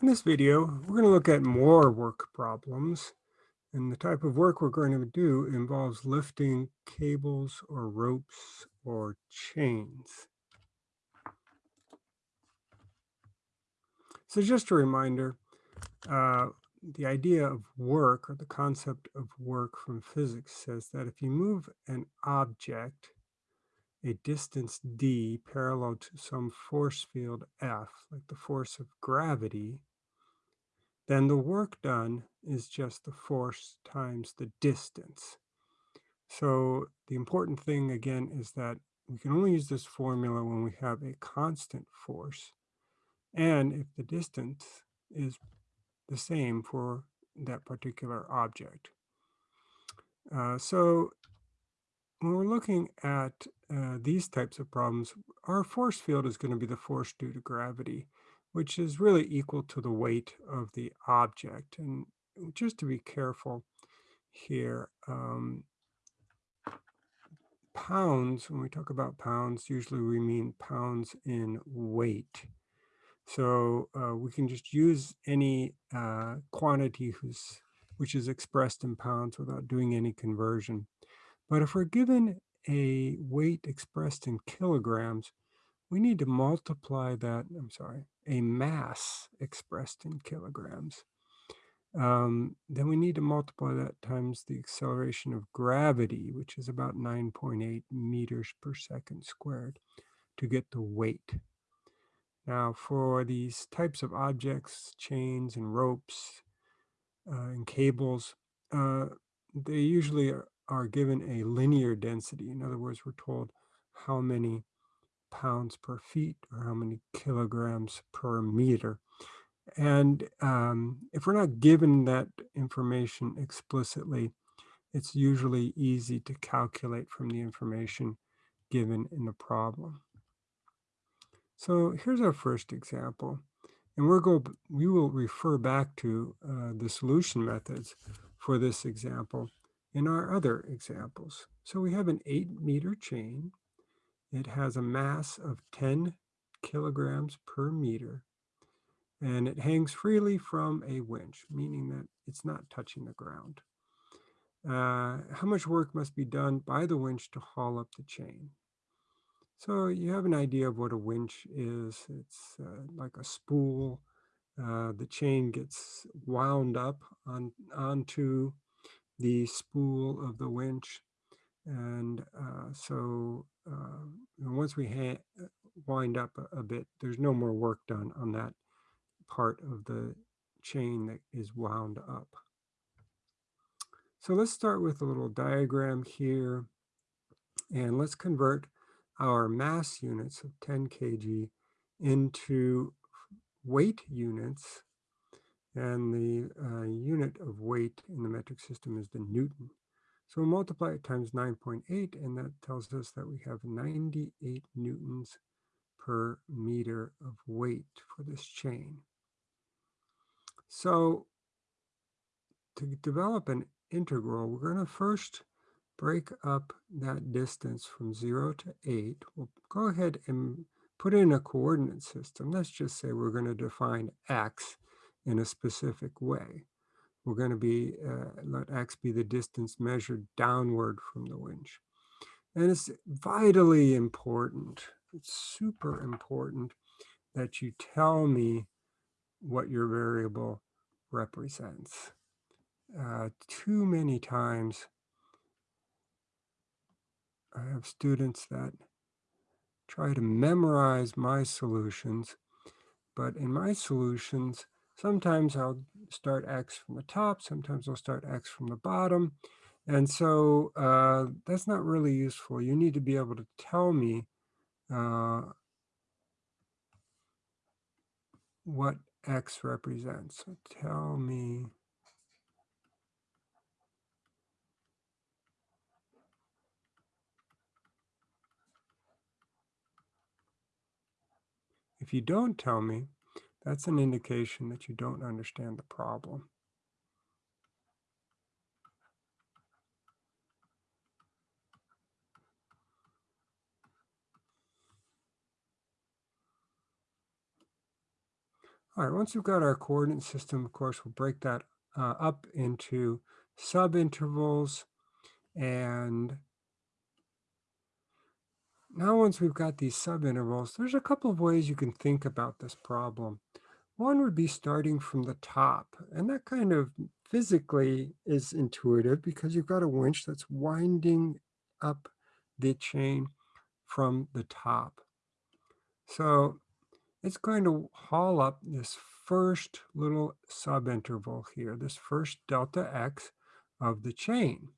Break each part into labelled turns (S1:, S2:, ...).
S1: In this video, we're going to look at more work problems. And the type of work we're going to do involves lifting cables or ropes or chains. So just a reminder, uh, the idea of work or the concept of work from physics says that if you move an object a distance d parallel to some force field F, like the force of gravity, then the work done is just the force times the distance. So the important thing again is that we can only use this formula when we have a constant force and if the distance is the same for that particular object. Uh, so when we're looking at uh, these types of problems, our force field is going to be the force due to gravity which is really equal to the weight of the object. And just to be careful here, um, pounds, when we talk about pounds, usually we mean pounds in weight. So uh, we can just use any uh, quantity which is expressed in pounds without doing any conversion. But if we're given a weight expressed in kilograms, we need to multiply that, I'm sorry, a mass expressed in kilograms. Um, then we need to multiply that times the acceleration of gravity, which is about 9.8 meters per second squared, to get the weight. Now, for these types of objects, chains and ropes uh, and cables, uh, they usually are, are given a linear density. In other words, we're told how many pounds per feet or how many kilograms per meter. And um, if we're not given that information explicitly, it's usually easy to calculate from the information given in the problem. So here's our first example. And we're go, we will refer back to uh, the solution methods for this example in our other examples. So we have an eight meter chain it has a mass of 10 kilograms per meter, and it hangs freely from a winch, meaning that it's not touching the ground. Uh, how much work must be done by the winch to haul up the chain? So you have an idea of what a winch is. It's uh, like a spool. Uh, the chain gets wound up on, onto the spool of the winch. And uh, so uh, once we uh, wind up a, a, bit, there's no more work done on that part of the chain that is wound up. So let's start with a little diagram here. And let's convert our mass units of 10 kg into weight units. And the uh, unit of weight in the metric system is the Newton. So we'll multiply it times 9.8, and that tells us that we have 98 newtons per meter of weight for this chain. So to develop an integral, we're going to first break up that distance from 0 to 8. We'll go ahead and put in a coordinate system. Let's just say we're going to define x in a specific way we're going to be, uh, let x be the distance measured downward from the winch. And it's vitally important, it's super important that you tell me what your variable represents. Uh, too many times I have students that try to memorize my solutions, but in my solutions, Sometimes I'll start X from the top, sometimes I'll start X from the bottom. And so uh, that's not really useful. You need to be able to tell me uh, what X represents. So tell me If you don't tell me, that's an indication that you don't understand the problem. All right, once we've got our coordinate system, of course, we'll break that uh, up into subintervals. And now once we've got these subintervals, there's a couple of ways you can think about this problem. One would be starting from the top, and that kind of physically is intuitive because you've got a winch that's winding up the chain from the top. So it's going to haul up this first little subinterval here, this first delta x of the chain.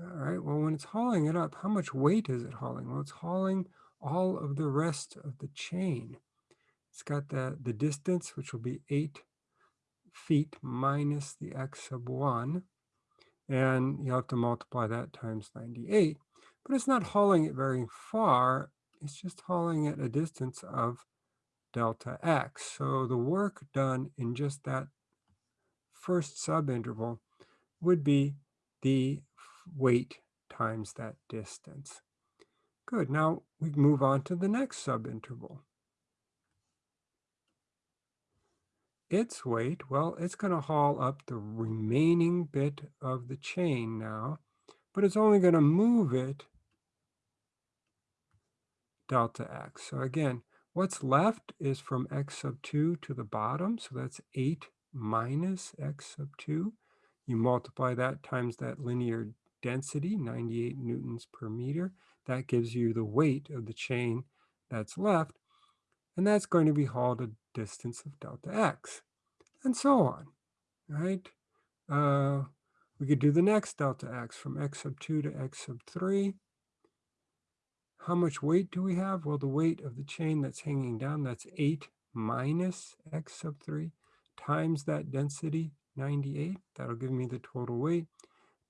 S1: All right, well, when it's hauling it up, how much weight is it hauling? Well, it's hauling all of the rest of the chain. It's got the, the distance, which will be 8 feet minus the x sub 1. And you have to multiply that times 98. But it's not hauling it very far. It's just hauling it a distance of delta x. So the work done in just that first subinterval would be the weight times that distance. Good. Now we move on to the next subinterval. its weight, well, it's going to haul up the remaining bit of the chain now, but it's only going to move it delta x. So again, what's left is from x sub 2 to the bottom, so that's 8 minus x sub 2. You multiply that times that linear density, 98 newtons per meter. That gives you the weight of the chain that's left, and that's going to be hauled a distance of delta x and so on, right? Uh, we could do the next delta x from x sub 2 to x sub 3. How much weight do we have? Well, the weight of the chain that's hanging down, that's 8 minus x sub 3 times that density, 98. That'll give me the total weight.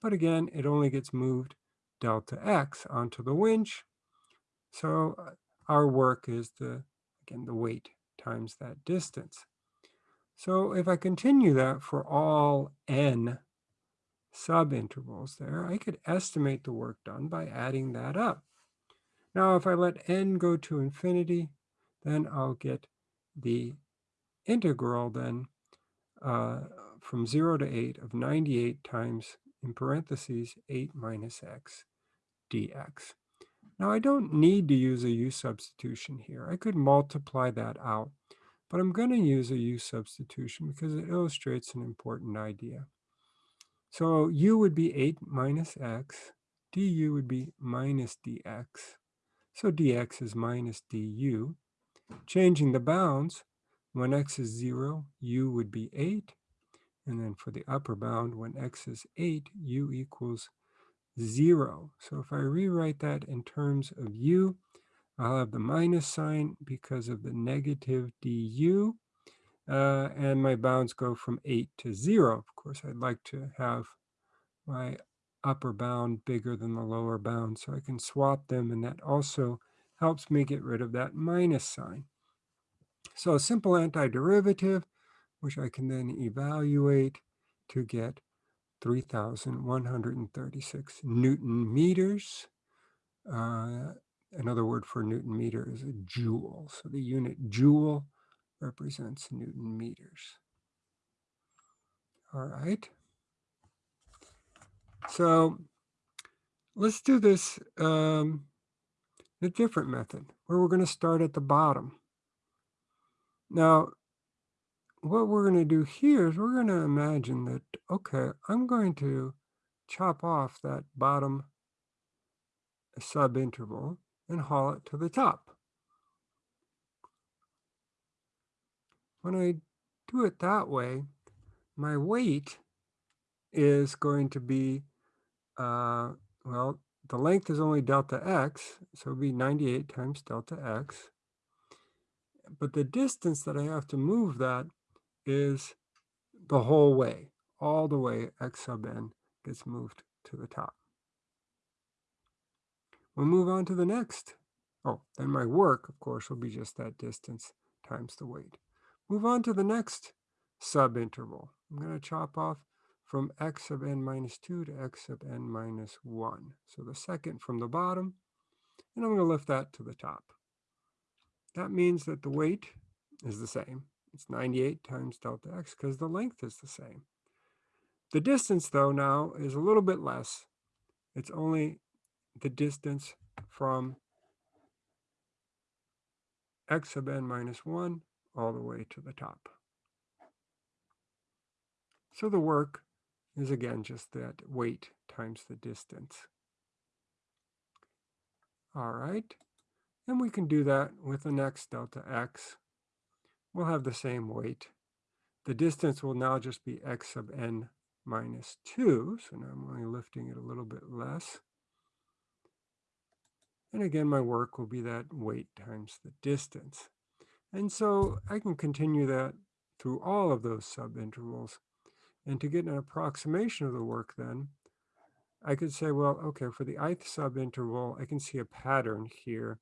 S1: But again, it only gets moved delta x onto the winch. So uh, our work is the, again, the weight times that distance. So if I continue that for all n subintervals there, I could estimate the work done by adding that up. Now, if I let n go to infinity, then I'll get the integral then uh, from 0 to 8 of 98 times, in parentheses, 8 minus x dx. Now, I don't need to use a u substitution here. I could multiply that out but I'm going to use a u substitution because it illustrates an important idea. So u would be 8 minus x, du would be minus dx. So dx is minus du. Changing the bounds, when x is 0, u would be 8. And then for the upper bound, when x is 8, u equals 0. So if I rewrite that in terms of u, I'll have the minus sign because of the negative du. Uh, and my bounds go from 8 to 0. Of course, I'd like to have my upper bound bigger than the lower bound, so I can swap them, and that also helps me get rid of that minus sign. So a simple antiderivative, which I can then evaluate to get 3,136 Newton meters. Uh, Another word for Newton meter is a joule. So the unit joule represents Newton meters. All right. So let's do this um, a different method where we're going to start at the bottom. Now, what we're going to do here is we're going to imagine that, okay, I'm going to chop off that bottom subinterval and haul it to the top. When I do it that way, my weight is going to be, uh, well, the length is only delta x, so it would be 98 times delta x. But the distance that I have to move that is the whole way, all the way x sub n gets moved to the top. We'll move on to the next. Oh, then my work, of course, will be just that distance times the weight. Move on to the next subinterval. I'm going to chop off from x sub n minus 2 to x sub n minus 1. So the second from the bottom, and I'm going to lift that to the top. That means that the weight is the same. It's 98 times delta x because the length is the same. The distance, though, now is a little bit less. It's only the distance from x sub n minus 1 all the way to the top. So the work is again just that weight times the distance. All right, and we can do that with the next delta x. We'll have the same weight. The distance will now just be x sub n minus 2, so now I'm only lifting it a little bit less. And again, my work will be that weight times the distance. And so I can continue that through all of those subintervals. And to get an approximation of the work then, I could say, well, okay, for the ith subinterval, I can see a pattern here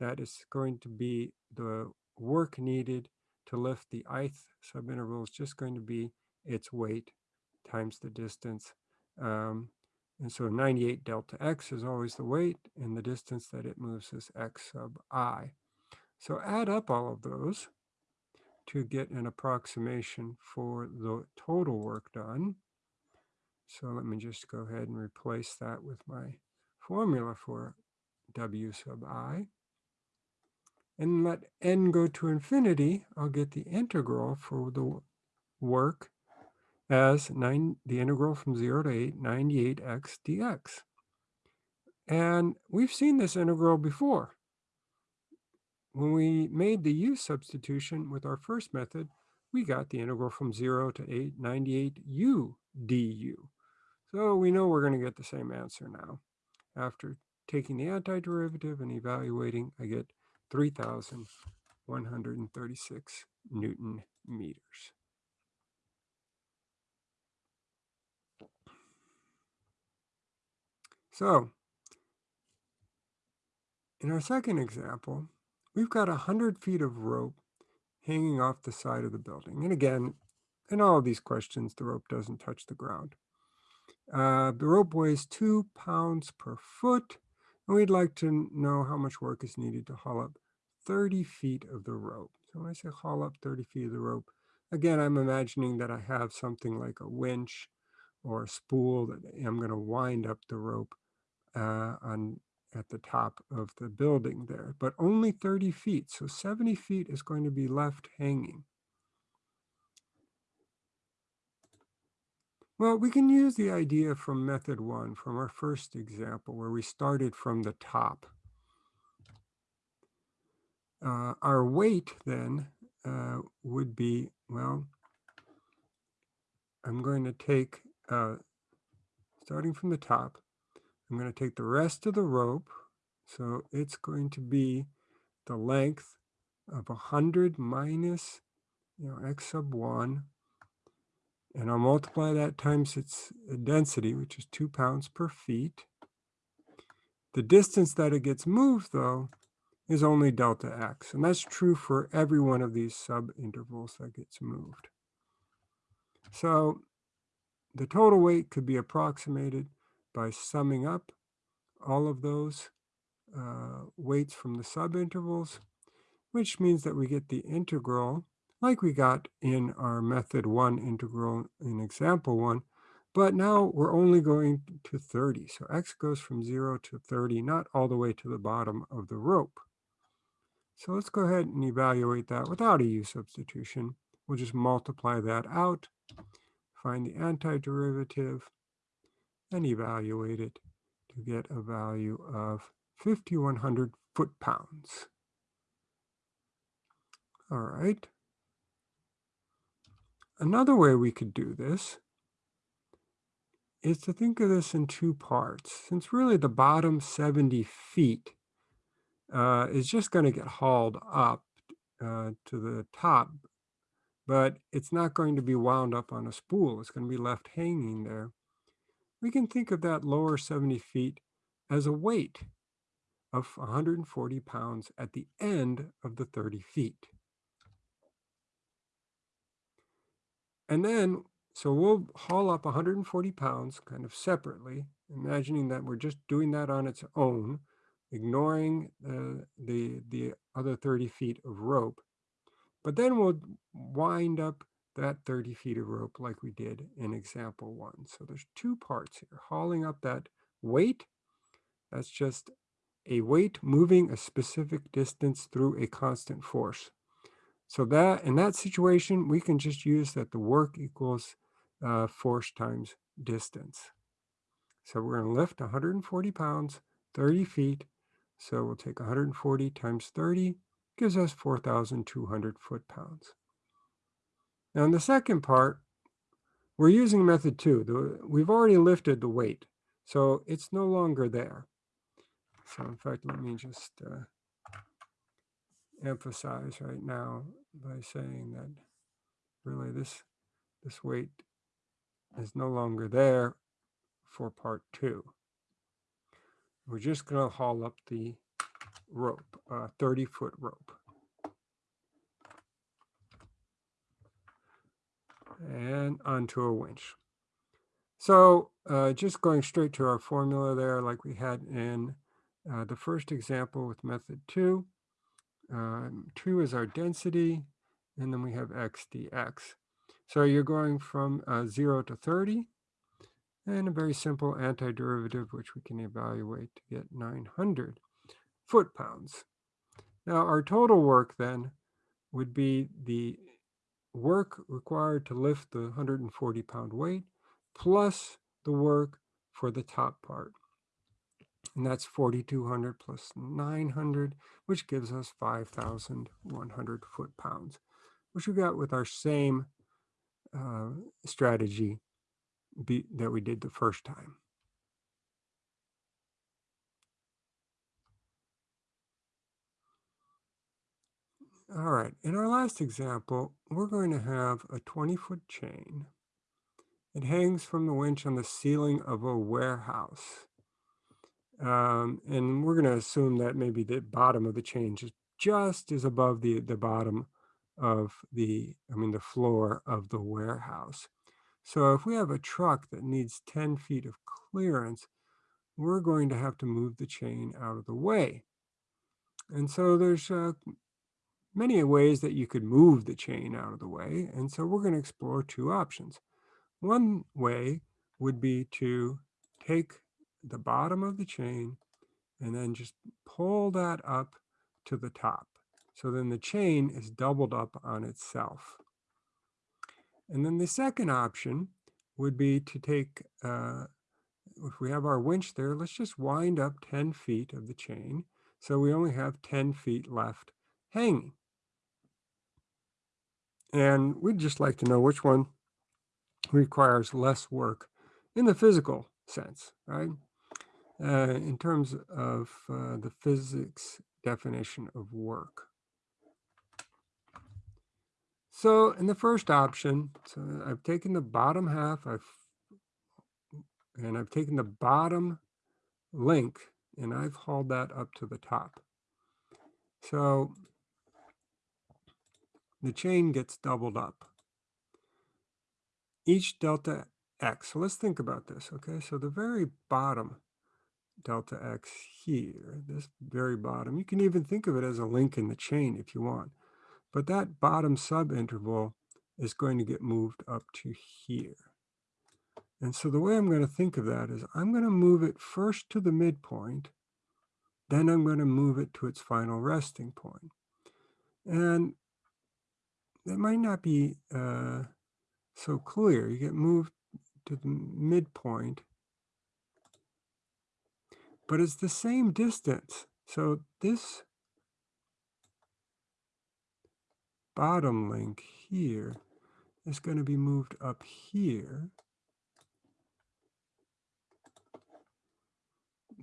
S1: that is going to be the work needed to lift the ith subinterval is just going to be its weight times the distance. Um, and so 98 delta x is always the weight, and the distance that it moves is x sub i. So add up all of those to get an approximation for the total work done. So let me just go ahead and replace that with my formula for w sub i. And let n go to infinity, I'll get the integral for the work as 9, the integral from 0 to 8, 98x dx. And we've seen this integral before. When we made the u substitution with our first method, we got the integral from 0 to 8, 98u du. So we know we're going to get the same answer now. After taking the antiderivative and evaluating, I get 3,136 Newton meters. So in our second example, we've got 100 feet of rope hanging off the side of the building. And again, in all of these questions, the rope doesn't touch the ground. Uh, the rope weighs two pounds per foot, and we'd like to know how much work is needed to haul up 30 feet of the rope. So when I say haul up 30 feet of the rope, again, I'm imagining that I have something like a winch or a spool that I'm going to wind up the rope uh, on at the top of the building there, but only 30 feet. So 70 feet is going to be left hanging. Well, we can use the idea from method one, from our first example, where we started from the top. Uh, our weight then uh, would be, well, I'm going to take, uh, starting from the top, I'm going to take the rest of the rope. So it's going to be the length of 100 minus, you know, x sub 1 and I'll multiply that times its density, which is two pounds per feet. The distance that it gets moved, though, is only delta x. And that's true for every one of these subintervals that gets moved. So the total weight could be approximated by summing up all of those uh, weights from the subintervals, which means that we get the integral like we got in our method one integral in example one, but now we're only going to 30. So x goes from 0 to 30, not all the way to the bottom of the rope. So let's go ahead and evaluate that without a u substitution. We'll just multiply that out, find the antiderivative, and evaluate it to get a value of 5,100 foot-pounds. All right. Another way we could do this is to think of this in two parts. Since really the bottom 70 feet uh, is just going to get hauled up uh, to the top, but it's not going to be wound up on a spool. It's going to be left hanging there. We can think of that lower 70 feet as a weight of 140 pounds at the end of the 30 feet. And then, so we'll haul up 140 pounds kind of separately, imagining that we're just doing that on its own, ignoring uh, the, the other 30 feet of rope. But then we'll wind up that 30 feet of rope like we did in example one. So there's two parts here, hauling up that weight. That's just a weight moving a specific distance through a constant force. So that in that situation, we can just use that the work equals uh, force times distance. So we're going to lift 140 pounds, 30 feet. So we'll take 140 times 30, gives us 4,200 foot-pounds. Now in the second part, we're using method two. The, we've already lifted the weight, so it's no longer there. So in fact, let me just uh, emphasize right now by saying that really this, this weight is no longer there for part two. We're just going to haul up the rope, uh, 30 foot rope. And onto a winch. So uh, just going straight to our formula there, like we had in uh, the first example with method two. Um, two is our density, and then we have x dx. So you're going from uh, 0 to 30, and a very simple antiderivative, which we can evaluate to get 900 foot-pounds. Now, our total work then would be the work required to lift the 140-pound weight plus the work for the top part. And that's 4,200 plus 900, which gives us 5,100 foot-pounds, which we got with our same uh, strategy be, that we did the first time. All right, in our last example, we're going to have a 20-foot chain. It hangs from the winch on the ceiling of a warehouse. Um, and we're going to assume that maybe the bottom of the chain is just is above the, the bottom of the, I mean, the floor of the warehouse. So if we have a truck that needs 10 feet of clearance, we're going to have to move the chain out of the way. And so there's uh, many ways that you could move the chain out of the way. And so we're going to explore two options. One way would be to take the bottom of the chain and then just pull that up to the top. So then the chain is doubled up on itself. And then the second option would be to take, uh, if we have our winch there, let's just wind up 10 feet of the chain. So we only have 10 feet left hanging. And we'd just like to know which one requires less work in the physical sense, right? Uh, in terms of uh, the physics definition of work. So in the first option, so I've taken the bottom half, I've and I've taken the bottom link and I've hauled that up to the top. So the chain gets doubled up. Each delta x, so let's think about this, okay? So the very bottom delta x here, this very bottom, you can even think of it as a link in the chain if you want. But that bottom subinterval is going to get moved up to here. And so the way I'm going to think of that is I'm going to move it first to the midpoint, then I'm going to move it to its final resting point. And that might not be uh, so clear. You get moved to the midpoint, but it's the same distance. So this bottom link here is going to be moved up here.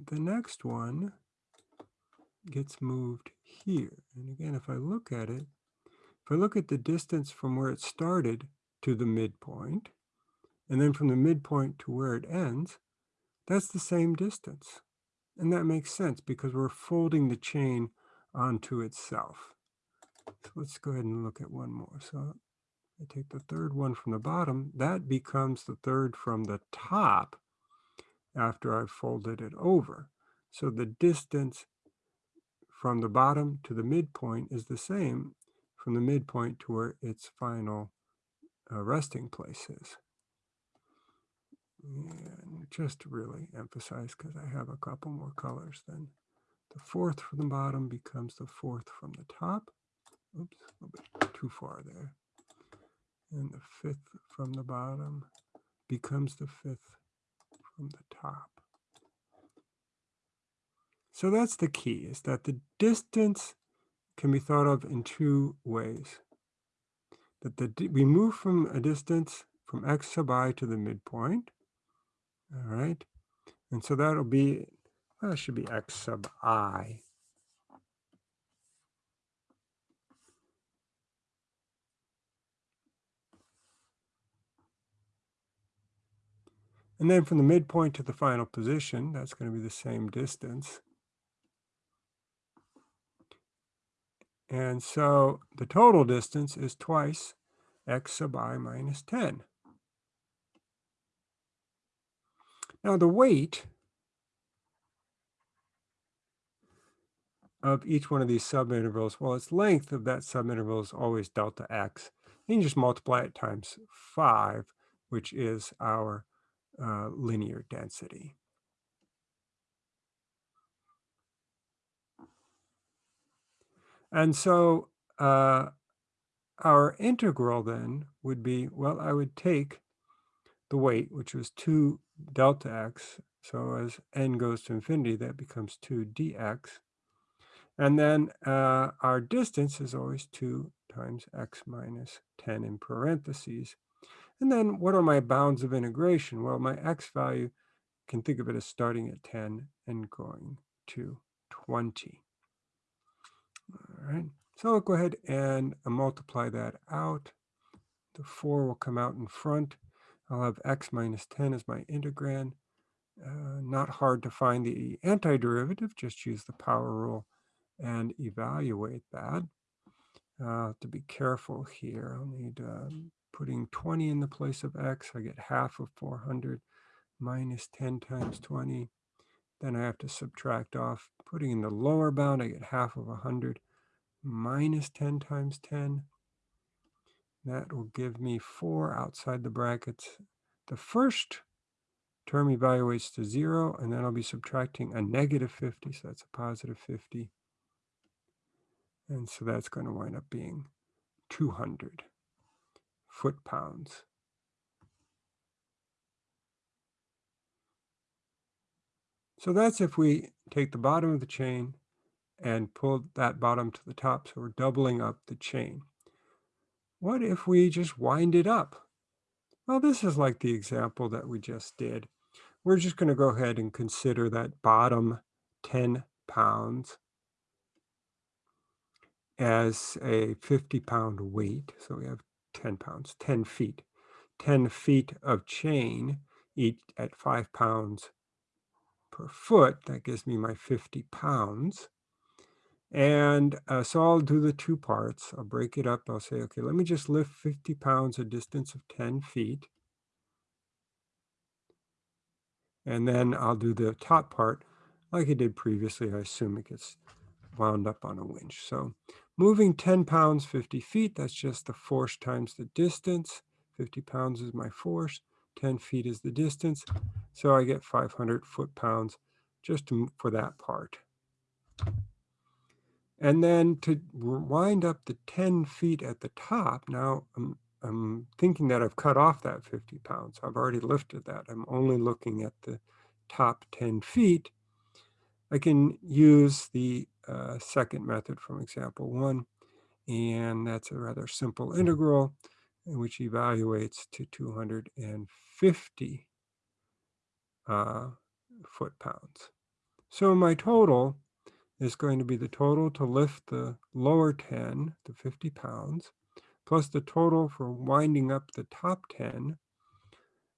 S1: The next one gets moved here. And again, if I look at it, if I look at the distance from where it started to the midpoint, and then from the midpoint to where it ends, that's the same distance. And that makes sense because we're folding the chain onto itself. So let's go ahead and look at one more. So I take the third one from the bottom. That becomes the third from the top after I've folded it over. So the distance from the bottom to the midpoint is the same from the midpoint to where its final uh, resting place is. And just to really emphasize, because I have a couple more colors, then the fourth from the bottom becomes the fourth from the top. Oops, a little bit too far there. And the fifth from the bottom becomes the fifth from the top. So that's the key, is that the distance can be thought of in two ways. That the we move from a distance from x sub i to the midpoint, all right? And so that'll be, well, it should be x sub i. And then from the midpoint to the final position, that's going to be the same distance. And so the total distance is twice x sub i minus 10. Now the weight of each one of these subintervals, well, its length of that subinterval is always delta x. And you just multiply it times 5, which is our uh, linear density. And so uh, our integral then would be, well, I would take the weight, which was 2 delta x. So as n goes to infinity, that becomes 2 dx. And then uh, our distance is always 2 times x minus 10 in parentheses. And then what are my bounds of integration? Well, my x value, can think of it as starting at 10 and going to 20. All right, so I'll go ahead and uh, multiply that out. The 4 will come out in front. I'll have x minus 10 as my integrand. Uh, not hard to find the antiderivative, just use the power rule and evaluate that. Uh, to be careful here, I'll need um, putting 20 in the place of x. I get half of 400 minus 10 times 20. Then I have to subtract off. Putting in the lower bound, I get half of 100 minus 10 times 10. That will give me 4 outside the brackets. The first term evaluates to 0, and then I'll be subtracting a negative 50, so that's a positive 50. And so that's going to wind up being 200 foot-pounds. So that's if we take the bottom of the chain and pull that bottom to the top, so we're doubling up the chain. What if we just wind it up? Well, this is like the example that we just did. We're just going to go ahead and consider that bottom 10 pounds as a 50 pound weight. So we have 10 pounds, 10 feet. 10 feet of chain, each at five pounds per foot. That gives me my 50 pounds. And uh, so I'll do the two parts. I'll break it up. I'll say, okay, let me just lift 50 pounds a distance of 10 feet. And then I'll do the top part like I did previously. I assume it gets wound up on a winch. So moving 10 pounds, 50 feet, that's just the force times the distance. 50 pounds is my force, 10 feet is the distance. So I get 500 foot-pounds just to, for that part. And then to wind up the 10 feet at the top, now I'm, I'm thinking that I've cut off that 50 pounds. I've already lifted that. I'm only looking at the top 10 feet. I can use the uh, second method from example one, and that's a rather simple integral which evaluates to 250 uh, foot-pounds. So my total is going to be the total to lift the lower 10, to 50 pounds, plus the total for winding up the top 10,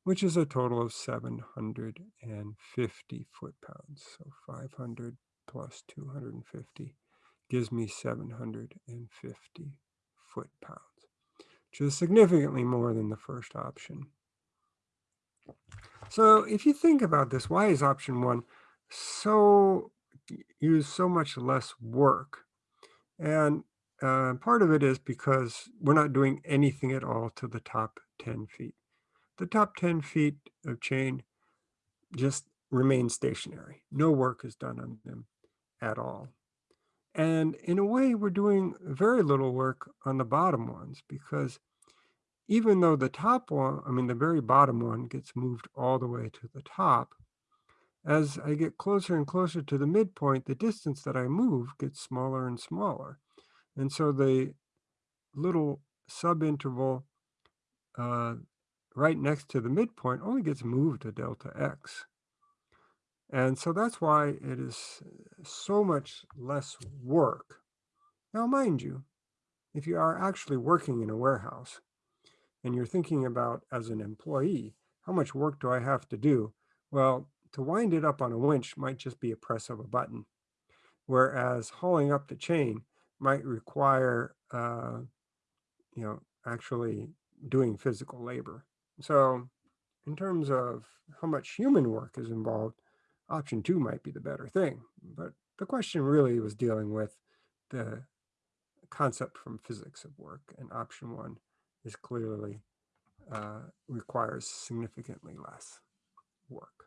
S1: which is a total of 750 foot-pounds. So 500 plus 250 gives me 750 foot-pounds, which is significantly more than the first option. So if you think about this, why is option one so use so much less work? And uh, part of it is because we're not doing anything at all to the top 10 feet. The top 10 feet of chain just remain stationary. No work is done on them at all. And in a way, we're doing very little work on the bottom ones because even though the top one, I mean, the very bottom one gets moved all the way to the top, as I get closer and closer to the midpoint, the distance that I move gets smaller and smaller. And so the little subinterval uh, right next to the midpoint only gets moved to delta x. And so that's why it is so much less work. Now, mind you, if you are actually working in a warehouse and you're thinking about as an employee, how much work do I have to do? Well, to wind it up on a winch might just be a press of a button, whereas hauling up the chain might require, uh, you know, actually doing physical labor. So in terms of how much human work is involved, option two might be the better thing. But the question really was dealing with the concept from physics of work, and option one is clearly uh, requires significantly less work.